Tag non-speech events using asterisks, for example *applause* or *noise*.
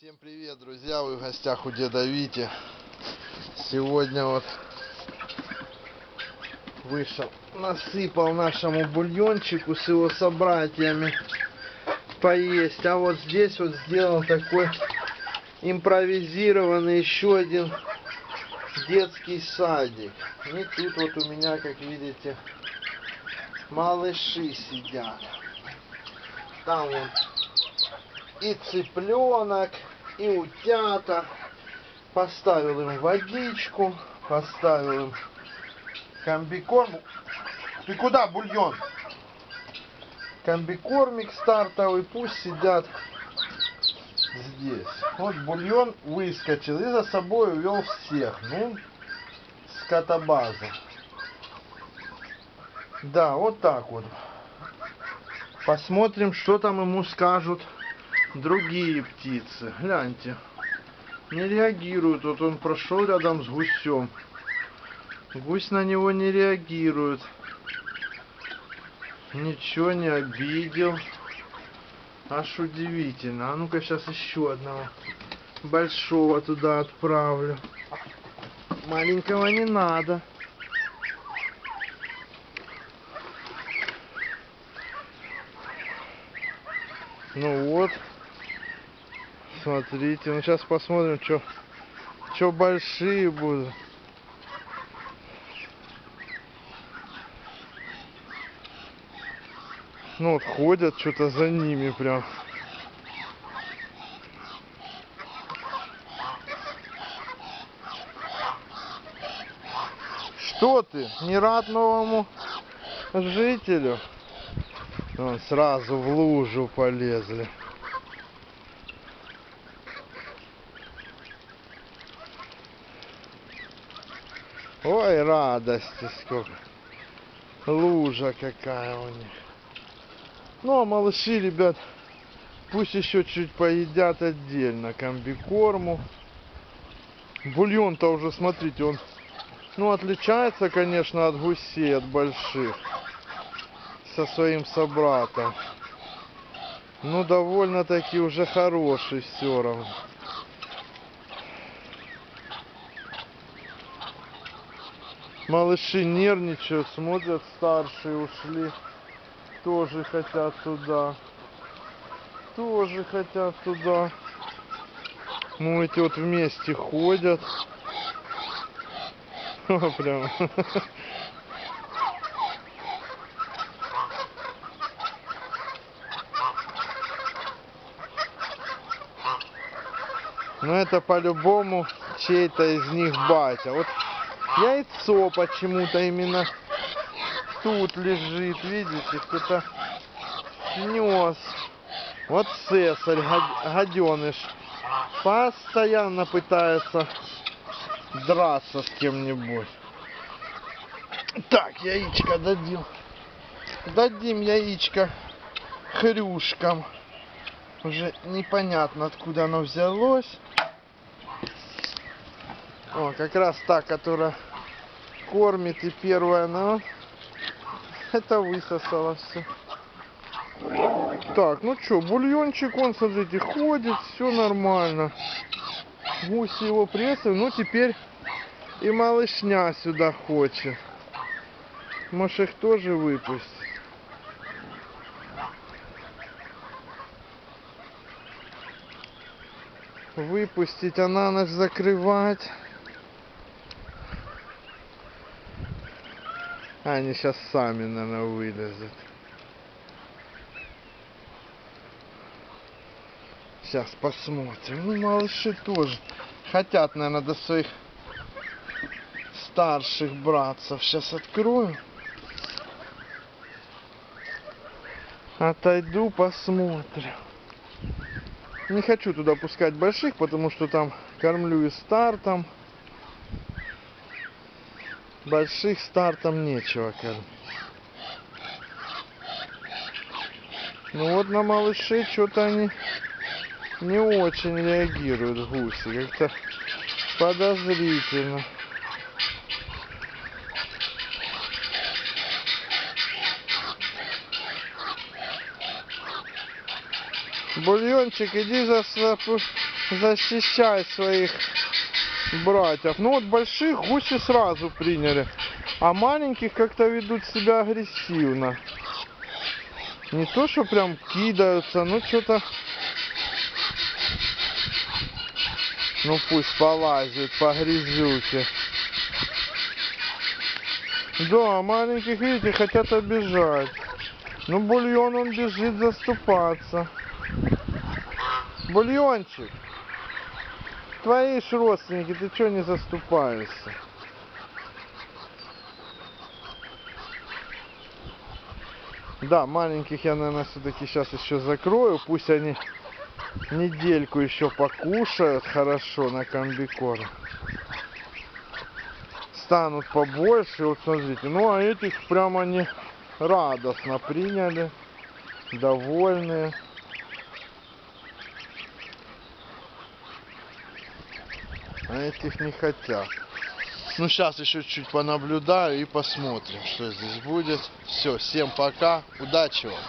Всем привет, друзья! Вы в гостях у деда Вити. Сегодня вот вышел, насыпал нашему бульончику с его собратьями поесть. А вот здесь вот сделал такой импровизированный еще один детский садик. И тут вот у меня, как видите, малыши сидят. Там вот и цыпленок, и утята. Поставил им водичку, поставил им комбикорм. Ты куда, бульон? Комбикормик стартовый, пусть сидят здесь. Вот бульон выскочил и за собой увел всех. Ну, скотобаза. Да, вот так вот. Посмотрим, что там ему скажут другие птицы. Гляньте. Не реагируют. Вот он прошел рядом с гусем. Гусь на него не реагирует. Ничего не обидел. Аж удивительно. А ну-ка сейчас еще одного большого туда отправлю. Маленького не надо. Ну вот. Смотрите, ну сейчас посмотрим, что что большие будут. Ну вот ходят что-то за ними прям. Что ты? Не рад новому жителю? Вон сразу в лужу полезли. Ой, радости сколько. Лужа какая у них. Ну, а малыши, ребят, пусть еще чуть поедят отдельно комбикорму. Бульон-то уже, смотрите, он, ну, отличается, конечно, от гусей, от больших. Со своим собратом. Ну, довольно-таки уже хороший все равно. Малыши нервничают, смотрят, старшие ушли. Тоже хотят туда. Тоже хотят туда. Ну, эти вот вместе ходят. *laughs* О, прям. Ну, это по-любому чей-то из них батя. Вот яйцо почему-то именно тут лежит, видите, кто-то снес. Вот цесарь, гаденыш, постоянно пытается драться с кем-нибудь. Так, яичко дадим. Дадим яичко хрюшкам. Уже непонятно, откуда оно взялось. О, как раз та, которая кормит и первая, но это высосала все. Так, ну что, бульончик, он, смотрите, ходит, все нормально. Гуси его прессовали, ну теперь и малышня сюда хочет. Может их тоже выпустить. Выпустить, а на ночь закрывать. Они сейчас сами, наверное, вылезут. Сейчас посмотрим. Ну, малыши тоже хотят, наверное, до своих старших братцев. Сейчас открою. Отойду, посмотрим. Не хочу туда пускать больших, потому что там кормлю и стартом. Больших стартом нечего кормить. Ну вот на малышей что-то они не очень реагируют гуси. Как-то подозрительно. Бульончик, иди за, защищай своих братьев. Ну вот больших гуси сразу приняли, а маленьких как-то ведут себя агрессивно. Не то, что прям кидаются, ну что-то... Ну пусть полазит по грязюке. Да, маленьких, видите, хотят обижать. Ну, бульон, он бежит заступаться. Бульончик, твои ж родственники, ты что не заступаешься? Да, маленьких я, наверное, все-таки сейчас еще закрою. Пусть они недельку еще покушают хорошо на комбикорм. Станут побольше, вот смотрите. Ну, а этих прямо они радостно приняли, довольные. А этих не хотят. Ну, сейчас еще чуть понаблюдаю и посмотрим, что здесь будет. Все, всем пока, удачи вам.